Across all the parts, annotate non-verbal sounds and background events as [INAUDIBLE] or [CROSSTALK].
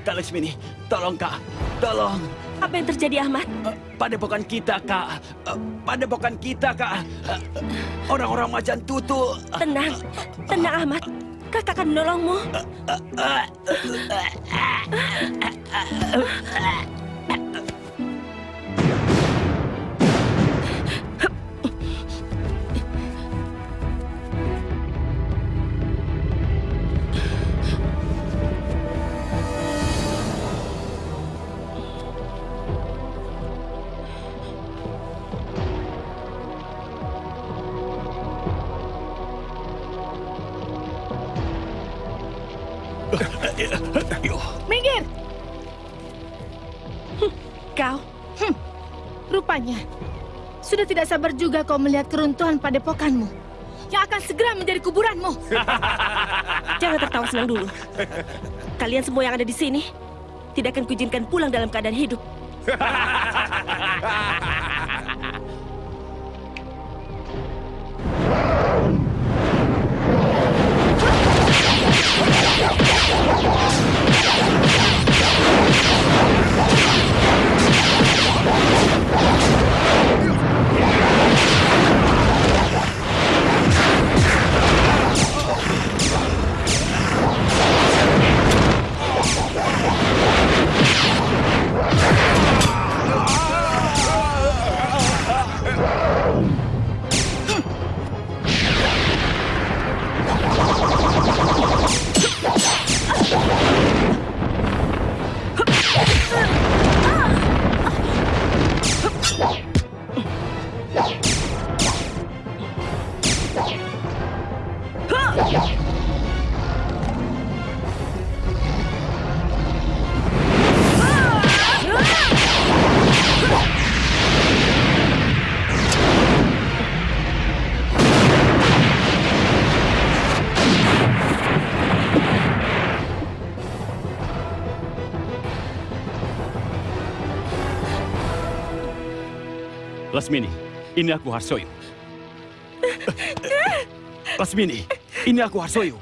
Kak Laksmini, tolong Kak, tolong. Apa yang terjadi, Ahmad? Padepokan kita, Kak. Padepokan kita, Kak. Orang-orang macan tutu. Tenang, tenang Ahmad. Kakak akan menolongmu. Minggir! Hm, kau? Hm, rupanya sudah tidak sabar juga kau melihat keruntuhan padepokanmu yang akan segera menjadi kuburanmu. [LAUGHS] Jangan tertawa senang dulu. Kalian semua yang ada di sini tidak akan kuizinkan pulang dalam keadaan hidup. [LAUGHS] Lasmini, ini aku Harsoyo. [LAUGHS] Lasmini, ini aku Harsoyo.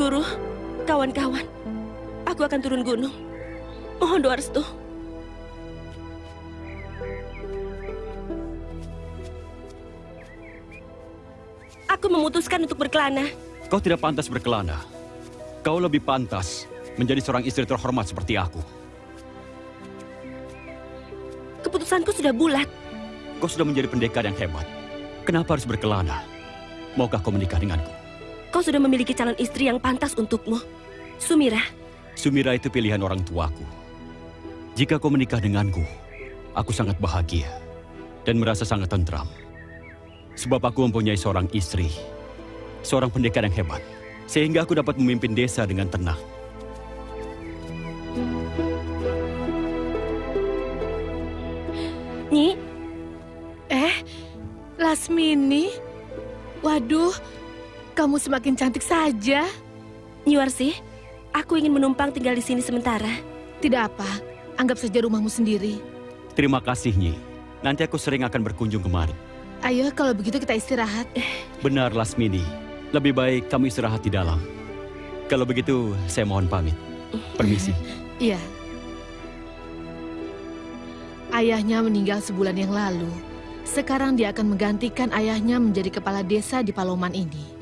Guru, kawan-kawan, aku akan turun gunung. Mohon doa restu. Aku memutuskan untuk berkelana. Kau tidak pantas berkelana. Kau lebih pantas menjadi seorang istri terhormat seperti aku. Keputusanku sudah bulat. Kau sudah menjadi pendekar yang hebat. Kenapa harus berkelana? Maukah kau menikah denganku? Kau sudah memiliki calon istri yang pantas untukmu. Sumira. Sumira itu pilihan orang tuaku. Jika kau menikah denganku, aku sangat bahagia dan merasa sangat tentram. Sebab aku mempunyai seorang istri, seorang pendekar yang hebat, sehingga aku dapat memimpin desa dengan tenang. Nyi? Eh, Lasmini? Waduh, kamu semakin cantik saja. Nyuarsi, aku ingin menumpang tinggal di sini sementara. Tidak apa, anggap saja rumahmu sendiri. Terima kasih, Nyi. Nanti aku sering akan berkunjung kemari. Ayo, kalau begitu kita istirahat. Benar, Lasmini. Lebih baik kamu istirahat di dalam. Kalau begitu, saya mohon pamit. Permisi. Iya. Ayahnya meninggal sebulan yang lalu. Sekarang dia akan menggantikan ayahnya menjadi kepala desa di Paloman ini.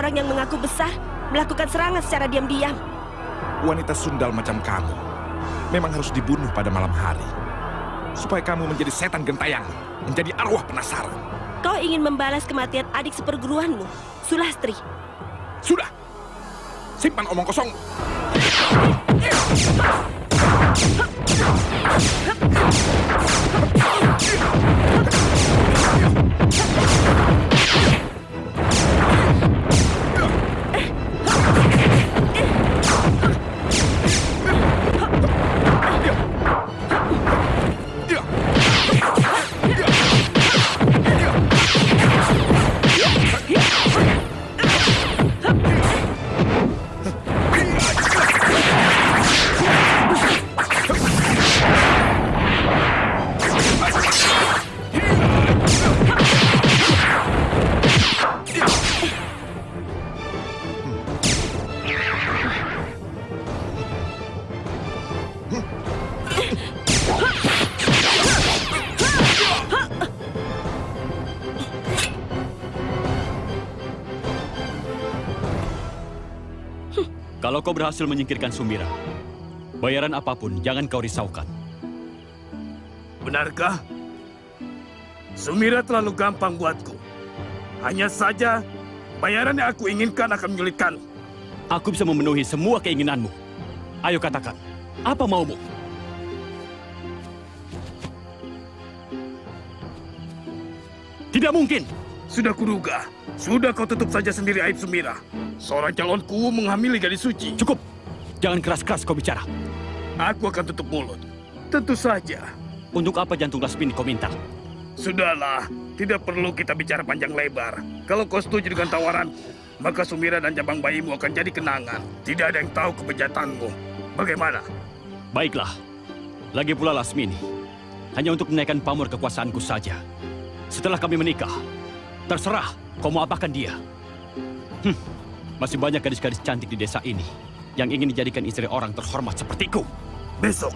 Seorang yang mengaku besar melakukan serangan secara diam-diam. Wanita sundal macam kamu memang harus dibunuh pada malam hari. Supaya kamu menjadi setan gentayangan, menjadi arwah penasaran. Kau ingin membalas kematian adik seperguruanmu, Sulastri. Sudah! Simpan omong kosong. Kalau kau berhasil menyingkirkan Sumira, bayaran apa pun jangan kau risaukan. Benarkah? Sumira terlalu gampang buatku. Hanya saja, bayaran yang aku inginkan akan menyulitkan. Aku bisa memenuhi semua keinginanmu. Ayo katakan, apa maumu? Tidak mungkin. Sudah kuduga. Sudah kau tutup saja sendiri aib Sumira. Seorang calonku menghamili gadis suci. Cukup. Jangan keras-keras kau bicara. Aku akan tutup mulut. Tentu saja. Untuk apa jantung Lasmini kau minta? Sudahlah, tidak perlu kita bicara panjang lebar. Kalau kau setuju dengan tawaranku, maka Sumira dan cabang bayimu akan jadi kenangan. Tidak ada yang tahu kebejatanmu. Bagaimana? Baiklah. Lagi pula Lasmini. Hanya untuk menaikkan pamor kekuasaanku saja. Setelah kami menikah, terserah kau mau apakan dia. Hm, masih banyak gadis-gadis cantik di desa ini yang ingin dijadikan istri orang terhormat sepertiku. Besok,